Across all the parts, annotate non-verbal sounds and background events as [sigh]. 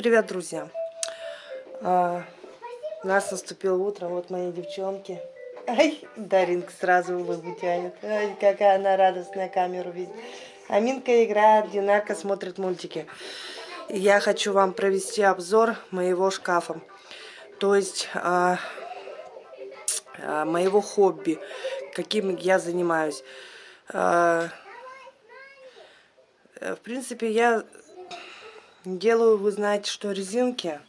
Привет, друзья! А, нас наступило утро, вот мои девчонки. Ай, Даринка сразу улыбу тянет. Ай, какая она радостная камеру видит. Аминка играет, Динарка смотрит мультики. Я хочу вам провести обзор моего шкафа. То есть а, а, моего хобби, каким я занимаюсь. А, в принципе, я Делаю, вы знаете, что резинки.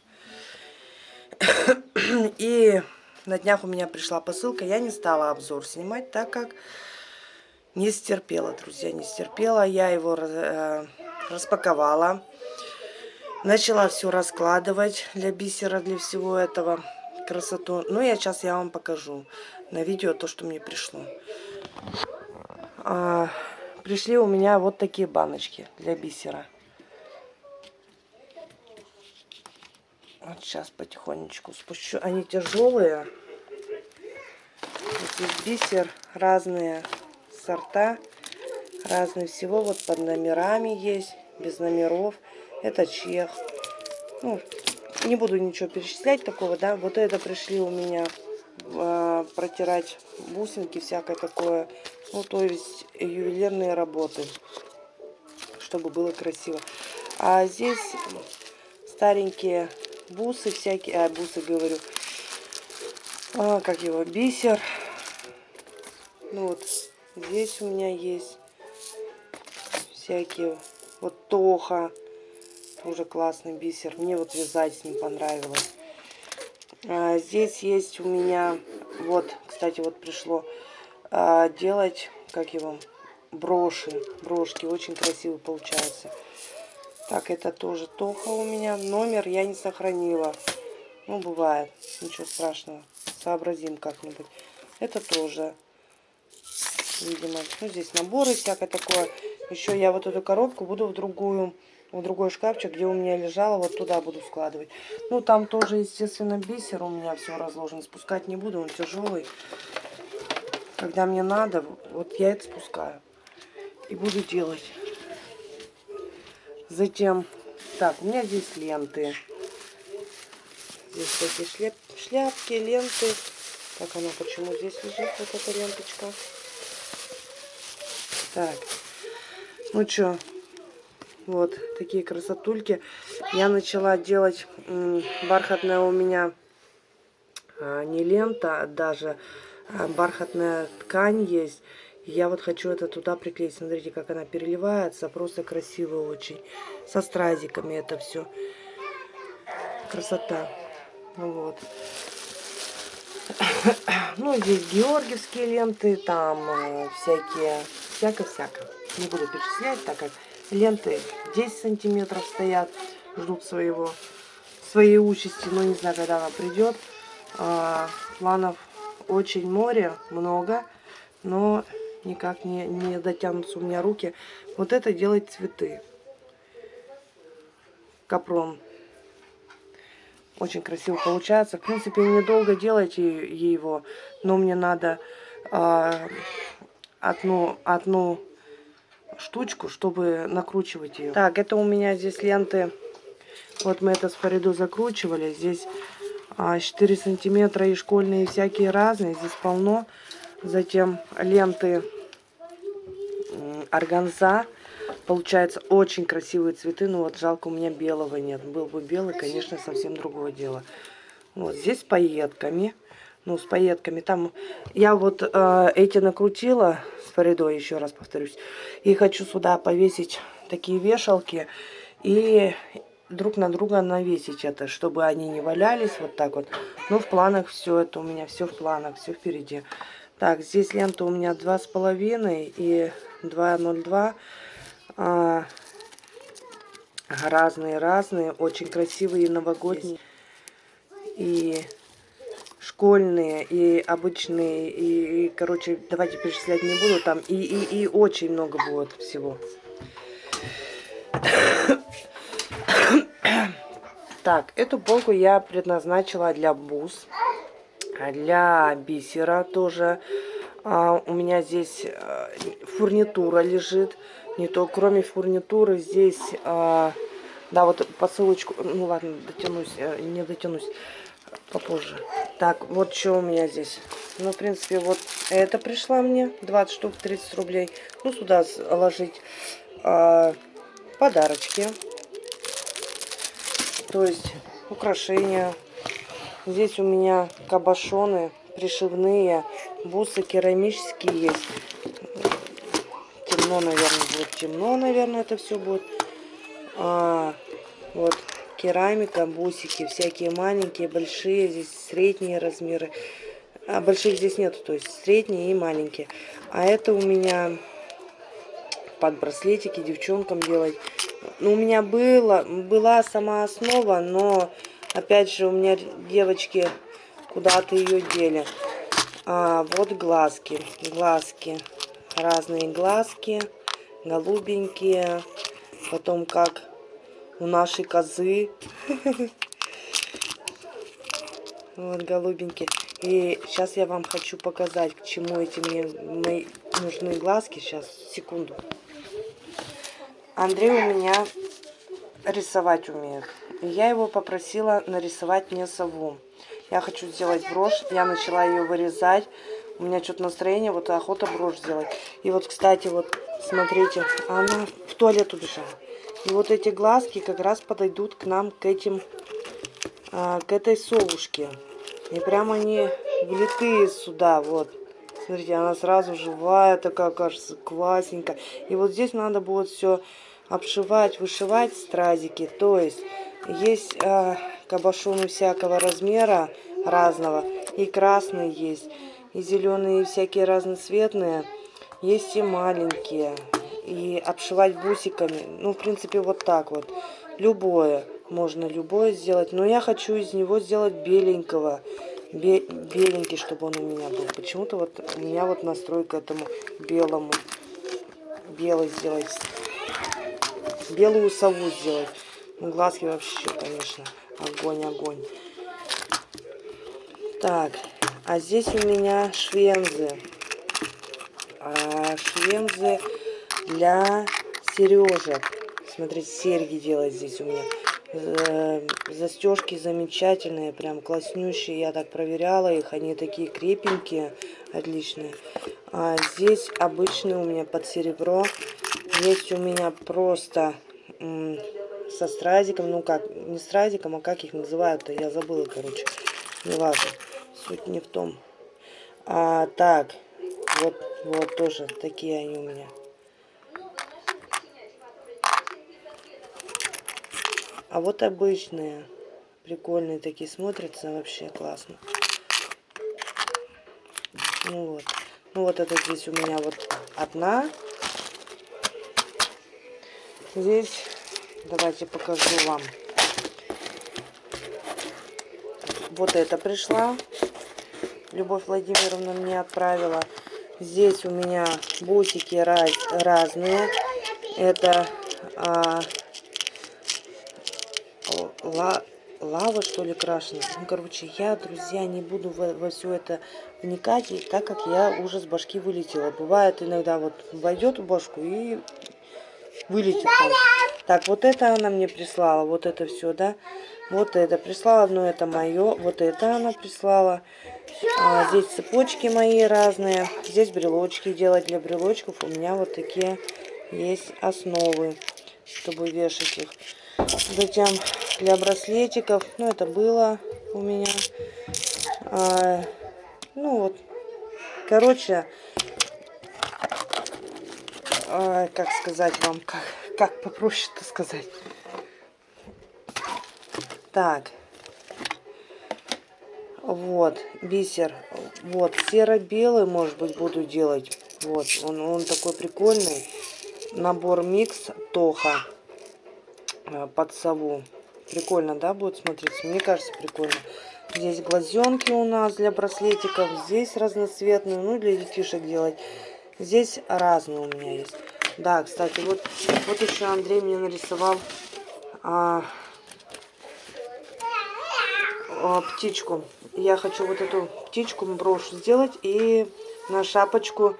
[coughs] И на днях у меня пришла посылка. Я не стала обзор снимать, так как не стерпела, друзья, не стерпела. Я его э, распаковала. Начала все раскладывать для бисера, для всего этого. Красоту. Ну, я сейчас я вам покажу на видео то, что мне пришло. А, пришли у меня вот такие баночки для бисера. Вот сейчас потихонечку спущу. Они тяжелые. Здесь бисер, разные сорта, разные всего. Вот под номерами есть, без номеров. Это чех. Ну, не буду ничего перечислять такого, да. Вот это пришли у меня э, протирать бусинки, всякое такое. Ну, то есть ювелирные работы, чтобы было красиво. А здесь старенькие бусы всякие, а, бусы говорю, а, как его, бисер. Ну вот, здесь у меня есть всякие, вот тоха, тоже классный бисер. Мне вот вязать с ним понравилось. А, здесь есть у меня, вот, кстати, вот пришло а, делать, как его, броши, брошки, очень красиво получается. Так, это тоже Тоха у меня. Номер я не сохранила. Ну, бывает. Ничего страшного. Сообразим как-нибудь. Это тоже. Видимо. Ну, здесь наборы всякое такое. Еще я вот эту коробку буду в другую, в другой шкафчик, где у меня лежала, вот туда буду складывать. Ну, там тоже, естественно, бисер у меня все разложен. Спускать не буду, он тяжелый. Когда мне надо, вот я это спускаю. И буду делать. Затем, так, у меня здесь ленты. Здесь такие шляп, шляпки, ленты. Так, она почему здесь лежит, вот эта ленточка. Так, ну что, вот такие красотульки. Я начала делать бархатная у меня а, не лента, а даже а, бархатная ткань есть. Я вот хочу это туда приклеить. Смотрите, как она переливается. Просто красиво очень. Со стразиками это все. Красота. Вот. [coughs] Ну, здесь георгиевские ленты, там э, всякие, всяко-всяко. Не буду перечислять, так как ленты 10 сантиметров стоят, ждут своего, своей участи. Но не знаю, когда она придет. А, планов очень море, много. Но никак не, не дотянутся у меня руки. Вот это делать цветы. Капрон. Очень красиво получается. В принципе, недолго делать его, но мне надо э, одну, одну штучку, чтобы накручивать ее. Так, это у меня здесь ленты. Вот мы это с Фариду закручивали. Здесь а, 4 сантиметра и школьные, и всякие разные. Здесь полно. Затем ленты органза. Получается очень красивые цветы. Но вот жалко, у меня белого нет. Был бы белый, конечно, совсем другое дело. Вот здесь с пайетками. Ну, с пайетками. Там я вот э, эти накрутила с Фаридой, еще раз повторюсь. И хочу сюда повесить такие вешалки. И друг на друга навесить это, чтобы они не валялись вот так вот. Ну, в планах все это у меня, все в планах, все впереди. Так, здесь лента у меня два с половиной и 202. А, разные-разные, очень красивые новогодние. И школьные, и обычные, и, и короче, давайте перечислять не буду, там и, и, и очень много будет всего. Так, эту полку я предназначила для бус. Для бисера тоже. А, у меня здесь а, фурнитура лежит. Не то, кроме фурнитуры, здесь а, Да, вот посылочку, ну ладно, дотянусь, э, не дотянусь попозже. Так, вот что у меня здесь. Ну, в принципе, вот это пришла мне, 20 штук, 30 рублей. Ну, сюда ложить а, подарочки. То есть украшения. Здесь у меня кабошоны пришивные, бусы керамические есть. Темно, наверное, будет темно, наверное, это все будет. А, вот керамика, бусики, всякие маленькие, большие, здесь средние размеры. А больших здесь нету, то есть средние и маленькие. А это у меня под браслетики девчонкам делать. Ну, у меня было, была сама основа, но опять же у меня девочки куда-то ее дели. А, вот глазки, глазки, разные глазки, голубенькие. Потом как у нашей козы. [laughs] Вот голубенькие. И сейчас я вам хочу показать, к чему эти мне мои нужны глазки. Сейчас, секунду. Андрей у меня рисовать умеет. Я его попросила нарисовать мне сову. Я хочу сделать брошь. Я начала ее вырезать. У меня что-то настроение, вот охота брошь сделать. И вот, кстати, вот, смотрите, она в туалет убежала. И вот эти глазки как раз подойдут к нам, к этим, а, к этой совушке. И прямо они влитые сюда, вот. Смотрите, она сразу живая, такая, кажется, классненькая. И вот здесь надо будет все обшивать, вышивать стразики. То есть есть э, кабошоны всякого размера, разного. И красные есть, и зеленые, всякие разноцветные. Есть и маленькие. И обшивать бусиками. Ну, в принципе, вот так вот. Любое. Можно любое сделать. Но я хочу из него сделать беленького. Бе беленький, чтобы он у меня был. Почему-то вот у меня вот настрой к этому белому. Белый сделать белую сову сделать. Ну, глазки вообще, конечно, огонь, огонь. Так, а здесь у меня швензы. А, швензы для сережек. Смотрите, серьги делать здесь у меня. Э, застежки замечательные, прям класснющие. Я так проверяла их, они такие крепенькие, отличные. А здесь обычные у меня под серебро. Есть у меня просто со стразиком, ну как, не стразиком, а как их называют-то, я забыла, короче. Не важно, суть не в том. А, так, вот, вот тоже такие они у меня. А вот обычные, прикольные такие, смотрятся вообще классно. Ну вот, ну вот это здесь у меня вот одна Здесь, давайте покажу вам. Вот это пришла. Любовь Владимировна мне отправила. Здесь у меня бусики раз, разные. Это а, ла, лава, что ли, крашена. Ну, короче, я, друзья, не буду во, во все это вникать, так как я уже с башки вылетела. Бывает иногда вот войдет в башку и вылетит. Так, вот это она мне прислала, вот это все, да. Вот это прислала, но это мое. Вот это она прислала. А, здесь цепочки мои разные. Здесь брелочки делать для брелочков. У меня вот такие есть основы, чтобы вешать их. Затем для браслетиков, ну это было у меня. А, ну вот, короче, как сказать вам, как, как попроще-то сказать. Так. Вот, бисер. Вот, серо-белый, может быть, буду делать. Вот, он, он такой прикольный. Набор микс Тоха а, под сову. Прикольно, да, будет смотреться? Мне кажется, прикольно. Здесь глазенки у нас для браслетиков. Здесь разноцветные, ну, для детишек делать. Здесь разные у меня есть. Да, кстати, вот, вот еще Андрей мне нарисовал а, а, птичку. Я хочу вот эту птичку брошь сделать и на шапочку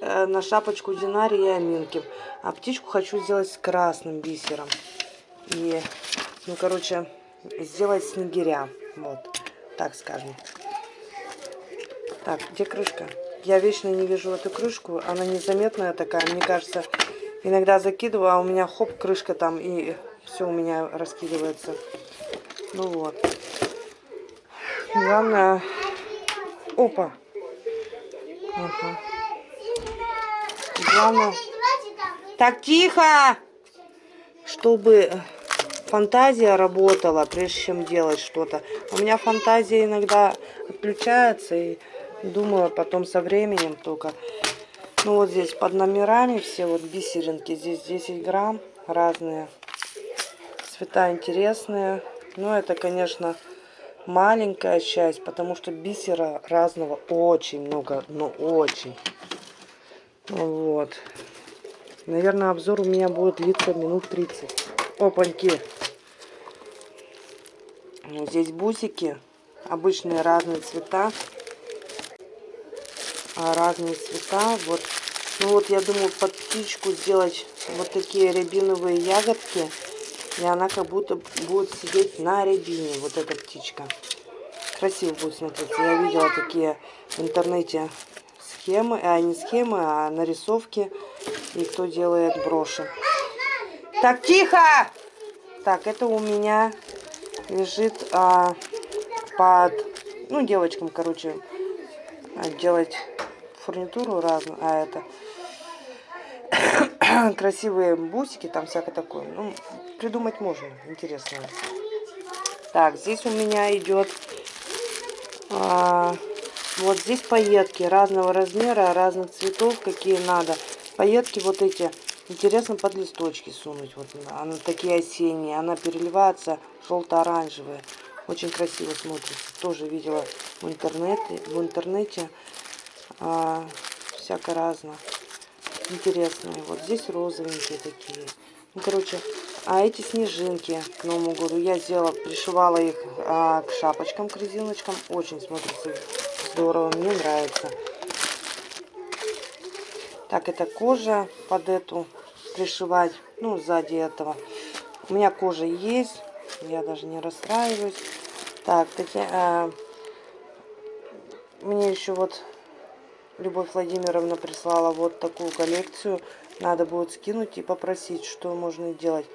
э, на шапочку Динари и Аминки. А птичку хочу сделать с красным бисером. И, ну, короче, сделать снегиря. Вот, так скажем. Так, где крышка? Я вечно не вижу эту крышку. Она незаметная такая. Мне кажется, иногда закидываю, а у меня хоп, крышка там, и все у меня раскидывается. Ну вот. Главное... Опа. Ага. Главное... Так, тихо! Чтобы фантазия работала, прежде чем делать что-то. У меня фантазия иногда отключается, и думаю потом со временем только. Ну вот здесь под номерами все вот бисеринки. Здесь 10 грамм разные. Цвета интересные. Но это, конечно, маленькая часть, потому что бисера разного очень много, но очень. Вот. Наверное, обзор у меня будет длиться минут 30. Опаньки. Здесь бусики. Обычные разные цвета. А, разные цвета. Вот. Ну вот я думаю под птичку сделать вот такие рябиновые ягодки. И она как будто будет сидеть на рябине, вот эта птичка. Красиво будет смотреться. Я видела такие в интернете схемы, а не схемы, а нарисовки. И кто делает броши. Так, тихо! Так, это у меня лежит а, под, ну, девочкам, короче, делать фурнитуру разную, а это [coughs] красивые бусики, там всякое такое. Ну, придумать можно, интересно. Так, здесь у меня идет а, вот здесь пайетки разного размера, разных цветов, какие надо. Пайетки вот эти, интересно под листочки сунуть. Вот она такие осенние, она переливается желто-оранжевая. Очень красиво смотрится. Тоже видела в интернете. В интернете а, всяко разно интересные. Вот здесь розовенькие такие. Ну, короче, а эти снежинки к Новому году я сделала, пришивала их а, к шапочкам, к резиночкам. Очень смотрится здорово, мне нравится. Так, это кожа под эту пришивать, ну, сзади этого. У меня кожа есть, я даже не расстраиваюсь. Так, такие, а, мне еще вот Любовь Владимировна прислала вот такую коллекцию. Надо будет скинуть и попросить, что можно делать.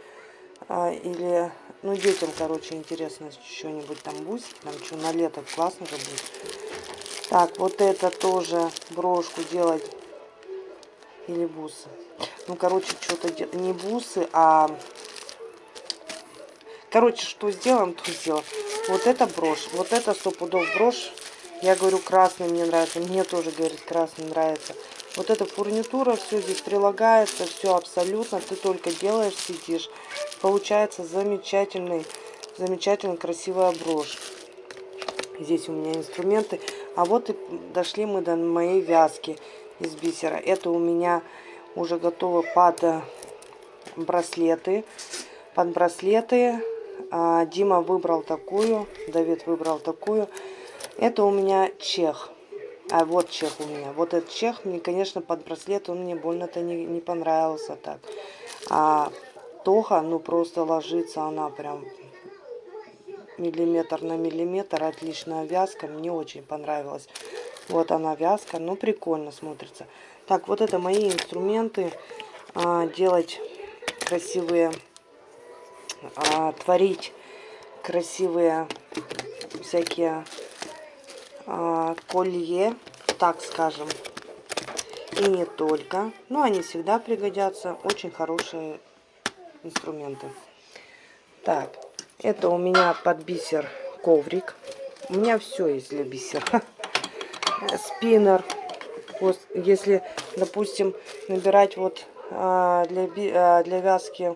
А, или, ну, детям, короче, интересно, что-нибудь там бусики, там что, на лето классно же будет. Так, вот это тоже брошку делать. Или бусы. Ну, короче, что-то не бусы, а... Короче, что сделаем, то сделаем. Вот это брошь. Вот это сто пудов брошь я говорю, красный мне нравится. Мне тоже, говорит, красный нравится. Вот эта фурнитура, все здесь прилагается, все абсолютно. Ты только делаешь, сидишь. Получается замечательный, замечательно красивая брошь. Здесь у меня инструменты. А вот и дошли мы до моей вязки из бисера. Это у меня уже готово под э, браслеты. Под браслеты. А, Дима выбрал такую, Давид выбрал такую. Это у меня чех. А вот чех у меня. Вот этот чех, мне, конечно, под браслет он мне больно-то не, не понравился так. А тоха, ну, просто ложится она прям миллиметр на миллиметр. Отличная вязка, мне очень понравилась. Вот она вязка, ну, прикольно смотрится. Так, вот это мои инструменты. А, делать красивые, а, творить красивые всякие колье, так скажем, и не только. Но они всегда пригодятся. Очень хорошие инструменты. Так, это у меня под бисер коврик. У меня все есть для бисера. [laughs] Спиннер. Если, допустим, набирать вот а, для, а, для вязки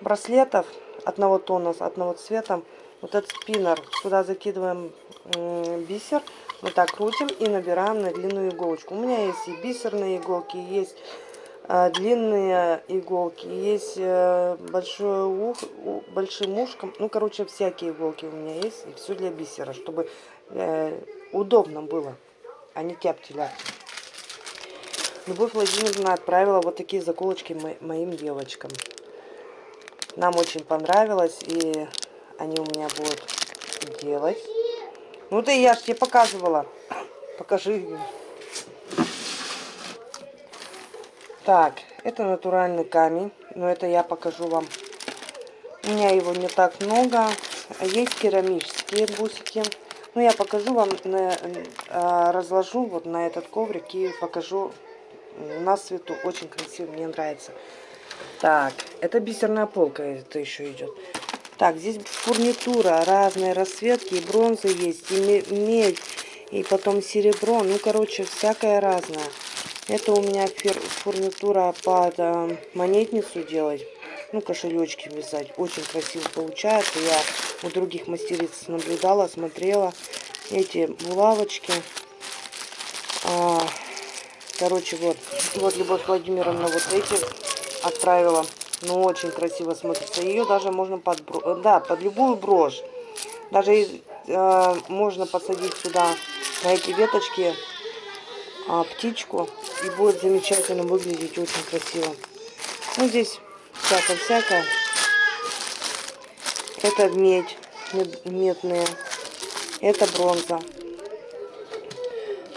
браслетов одного тона, одного цвета, вот этот спиннер. Сюда закидываем бисер, вот так крутим и набираем на длинную иголочку. У меня есть и бисерные иголки, есть э, длинные иголки, есть э, большое ух, большим ушком. Ну, короче, всякие иголки у меня есть. И все для бисера, чтобы э, удобно было, а не тяп Любовь Владимировна отправила вот такие заколочки мо моим девочкам. Нам очень понравилось, и они у меня будут делать. Ну ты, я же тебе показывала. Покажи. Так, это натуральный камень, но это я покажу вам. У меня его не так много. Есть керамические бусики. Ну, я покажу вам, на, а, разложу вот на этот коврик и покажу на свету. Очень красиво, мне нравится. Так, это бисерная полка, это еще идет. Так, здесь фурнитура, разные расцветки, и бронза есть, и медь, и потом серебро. Ну, короче, всякое разное. Это у меня фурнитура под э, монетницу делать. Ну, кошелечки вязать. Очень красиво получается. Я у других мастериц наблюдала, смотрела. Эти булавочки. А, короче, вот. Вот Любовь Владимировна вот эти отправила. Ну, очень красиво смотрится. Ее даже можно под, да, под любую брошь. Даже э, можно посадить сюда на эти веточки а, птичку. И будет замечательно выглядеть очень красиво. Ну, здесь всякое-всякое. Это медь, медные. Это бронза.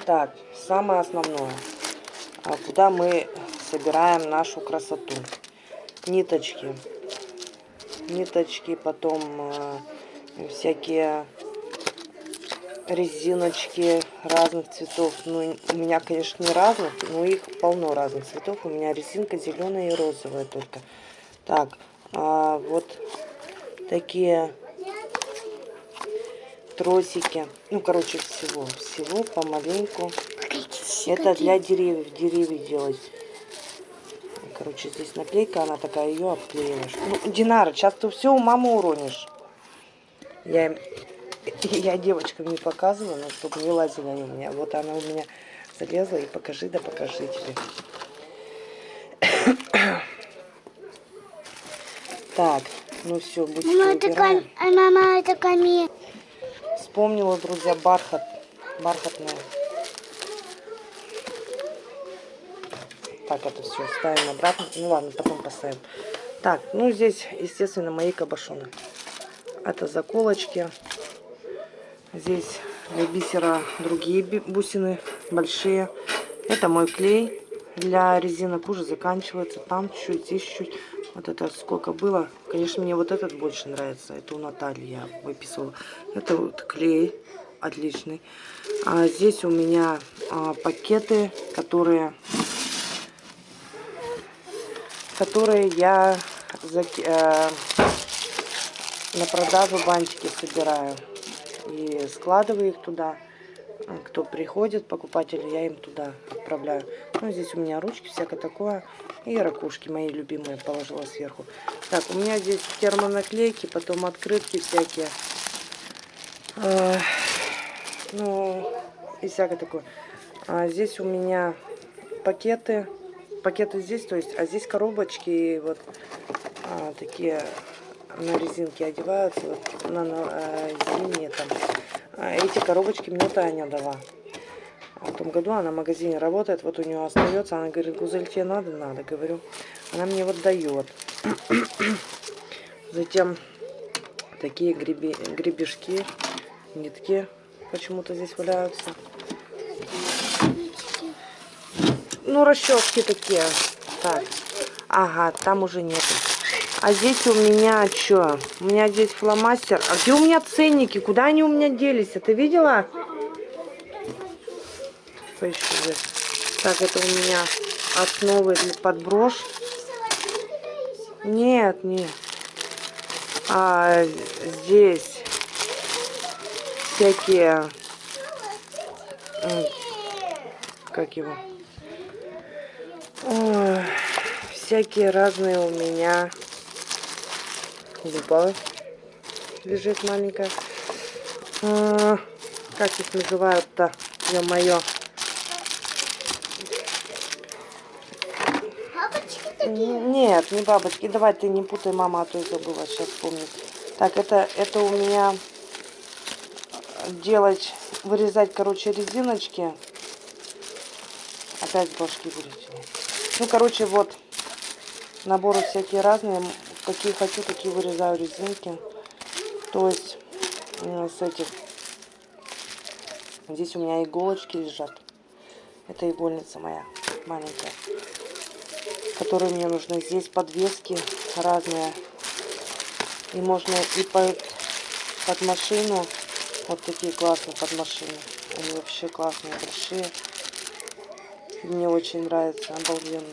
Так, самое основное. А куда мы собираем нашу красоту? Ниточки. Ниточки, потом э, всякие резиночки разных цветов. Ну, у меня, конечно, не разных, но их полно разных цветов. У меня резинка зеленая и розовая только. Так, а вот такие тросики. Ну, короче, всего. Всего помаленьку. Это для деревьев. Деревья делать. Короче, здесь наклейка, она такая, ее обклеиваешь. Ну, Динара, сейчас ты все у мамы уронишь. Я, [laughs] я девочкам не показываю, но чтобы не лазили они у меня. Вот она у меня залезла и покажи, да покажи тебе. [coughs] Так, ну все, будьте мама, это кам... мама, это камень. Вспомнила, друзья, бархат. Бархатная. Так, это все ставим обратно. Ну ладно, потом поставим. Так, ну здесь, естественно, мои кабошоны. Это заколочки. Здесь для бисера другие бусины, большие. Это мой клей для резинок уже заканчивается. Там чуть-чуть, здесь чуть-чуть. Вот это сколько было. Конечно, мне вот этот больше нравится. Это у Натальи я выписывала. Это вот клей отличный. А здесь у меня а, пакеты, которые, которые я а, на продажу бантики собираю. И складываю их туда. Кто приходит, покупатели, я им туда отправляю. Ну, здесь у меня ручки, всякое такое. И ракушки мои любимые положила сверху. Так, у меня здесь термонаклейки, потом открытки всякие. А, ну, и всякое такое. А здесь у меня пакеты. Пакеты здесь, то есть, а здесь коробочки вот а, такие на резинке одеваются, вот, на, на а, зимние там. А эти коробочки мне Таня дала. В том году она в магазине работает, вот у нее остается. Она говорит, Гузель, тебе надо? Надо, говорю. Она мне вот дает. [clears throat] Затем такие греби, гребешки, нитки почему-то здесь валяются. Ну, расчески такие. Так. Ага, там уже нету. А здесь у меня что? У меня здесь фломастер. А где у меня ценники? Куда они у меня делись? А ты видела? поищу здесь. Так, это у меня основы для подброш. Нет, нет. А здесь всякие... Как его? Ой, всякие разные у меня лупа лежит маленькая. А, как их называют-то? Ё-моё. Нет, не бабочки. Давай ты не путай, мама, а то я забыла. Сейчас помню. Так, это, это у меня делать, вырезать, короче, резиночки. опять башки будете. Ну, короче, вот. Наборы всякие разные. Какие хочу, такие вырезаю резинки. То есть с этих. Здесь у меня иголочки лежат. Это игольница моя маленькая. Которые мне нужны. Здесь подвески разные. И можно и под, под машину. Вот такие классные под машину. Они вообще классные, большие. Мне очень нравится, обалденные.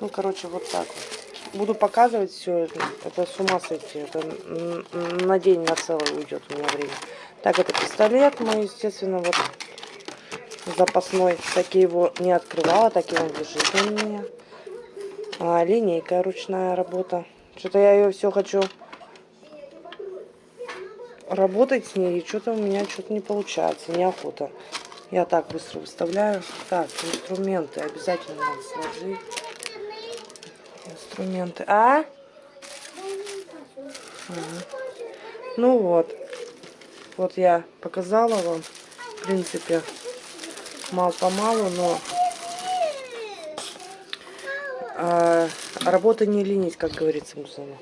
Ну, короче, вот так вот. Буду показывать все это. Это с ума сойти. Это на день, на целый уйдет у меня время. Так, это пистолет мой, естественно, вот запасной. Так я его не открывала, так он лежит у меня. А, линейка ручная работа. Что-то я ее все хочу работать с ней, и что-то у меня что-то не получается, неохота. Я так быстро выставляю. Так, инструменты обязательно надо сложить. Инструменты. А? Ага. Ну вот. Вот я показала вам. В принципе, мало-помалу, но а, работа не ленить, как говорится, Мусана.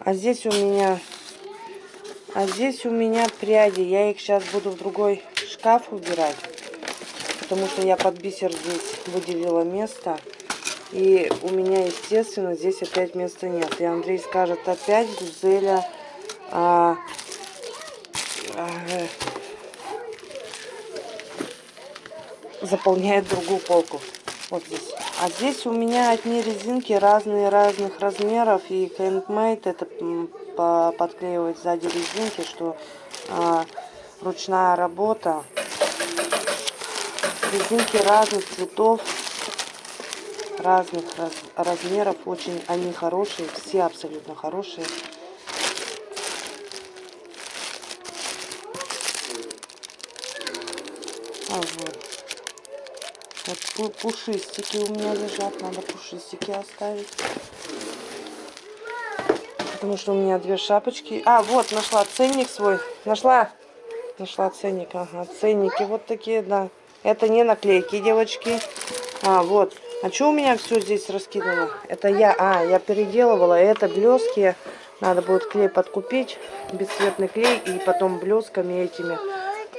А здесь у меня... А здесь у меня пряди. Я их сейчас буду в другой шкаф убирать. Потому что я под бисер здесь выделила место. И у меня, естественно, здесь опять места нет. И Андрей скажет, опять Гузеля а, а, заполняет другую полку. Вот здесь. А здесь у меня одни резинки разные разных размеров. И handmade это подклеивать сзади резинки, что а, ручная работа. Резинки разных цветов, разных раз, размеров. Очень они хорошие, все абсолютно хорошие. А вот. Вот пушистики у меня лежат, надо пушистики оставить. Потому что у меня две шапочки. А, вот, нашла ценник свой. Нашла? Нашла ценник, ага. Ценники вот такие, да. Это не наклейки, девочки. А, вот. А что у меня все здесь раскидано? Это я, а, я переделывала. Это блески. Надо будет клей подкупить, бесцветный клей. И потом блесками этими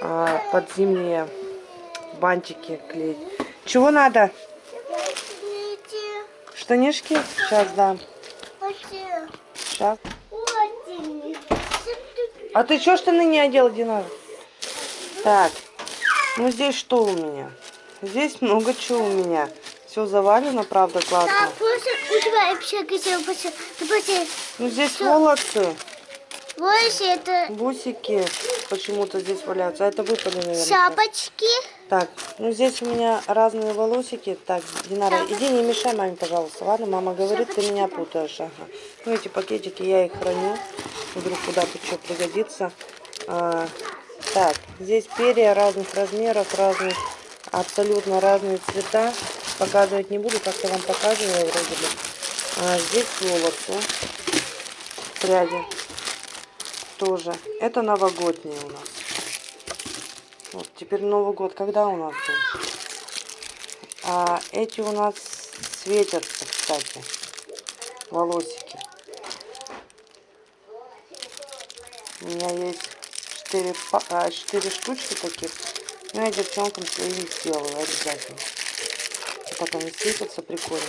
а, под зимние бантики клеить. Чего надо? Штанишки? Сейчас дам. Сейчас. А ты что штаны не одел, Динара? Так, ну здесь что у меня? Здесь много чего у меня. Все завалено, правда, классно. Ну здесь волосы. Волосы это... Бусики почему-то здесь валяются. А это выпали, наверное. Шапочки. Так, ну здесь у меня разные волосики. Так, Динара, иди не мешай маме, пожалуйста. Ладно, мама говорит, ты меня путаешь. Ага. Ну эти пакетики я их храню. Вдруг куда-то что пригодится. А, так, здесь перья разных размеров, разных, абсолютно разные цвета. Показывать не буду, как-то вам показывала вроде бы. А, здесь волосы, пряди тоже. Это новогодние у нас. Вот, теперь Новый год. Когда у нас? А эти у нас светятся, кстати. Волосики. У меня есть 4, 4 штучки таких. Ну, я девчонкам своим сделаю обязательно. Так они светятся прикольно.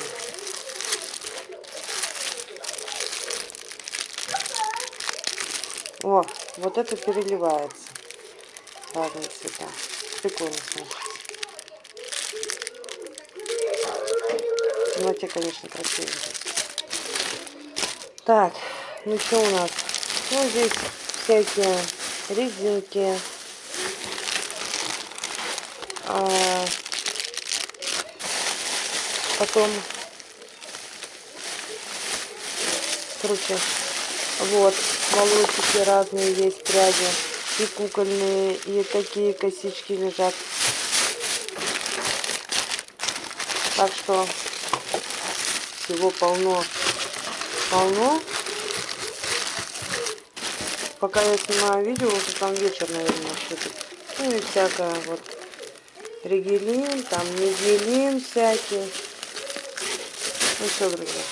О, вот это переливается. Разные цвета. Прикольно смотрится. Ну, те, конечно, красивые. Так, ну что у нас? Ну, здесь всякие резинки. А, потом, короче, вот, волосики разные есть, пряди. И кукольные, и такие косички лежат. Так что всего полно. Полно. пока я снимаю видео, уже там вечер, наверное, наступит. Ну и всякое вот. Ригелин, там нигелин всякий. Ну все, друзья.